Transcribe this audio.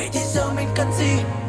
vậy thì giờ mình cần gì?